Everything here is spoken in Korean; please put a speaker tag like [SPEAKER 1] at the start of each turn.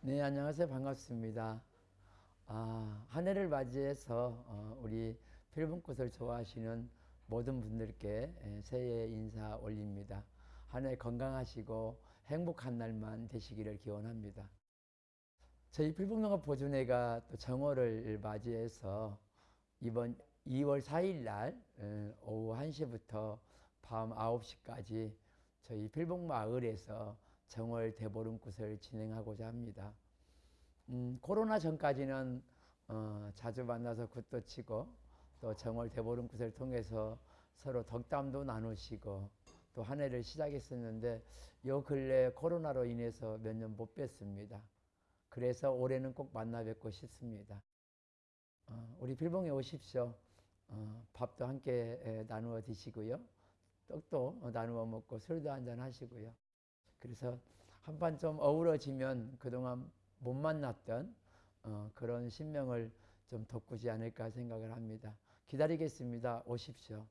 [SPEAKER 1] 네, 안녕하세요. 반갑습니다. 아, 한 해를 맞이해서 어, 우리 필봉꽃을 좋아하시는 모든 분들께 예, 새해 인사 올립니다. 한 해 건강하시고 행복한 날만 되시기를 기원합니다. 저희 필봉농업 보존회가 또 정월을 맞이해서 이번 2월 4일 날 어, 오후 1시부터 밤 9시까지 저희 필봉마을에서 정월 대보름꽃을 진행하고자 합니다. 음, 코로나 전까지는 어, 자주 만나서 굿도 치고 또 정월 대보름꽃을 통해서 서로 덕담도 나누시고 또 한 해를 시작했었는데 요 근래 코로나로 인해서 몇 년 못 뵀습니다. 그래서 올해는 꼭 만나 뵙고 싶습니다. 어, 우리 필봉에 오십시오. 어, 밥도 함께 에, 나누어 드시고요. 떡도 나누어 먹고 술도 한잔 하시고요. 그래서 한 번 좀 어우러지면 그동안 못 만났던 어, 그런 신명을 좀 돋구지 않을까 생각을 합니다. 기다리겠습니다. 오십시오.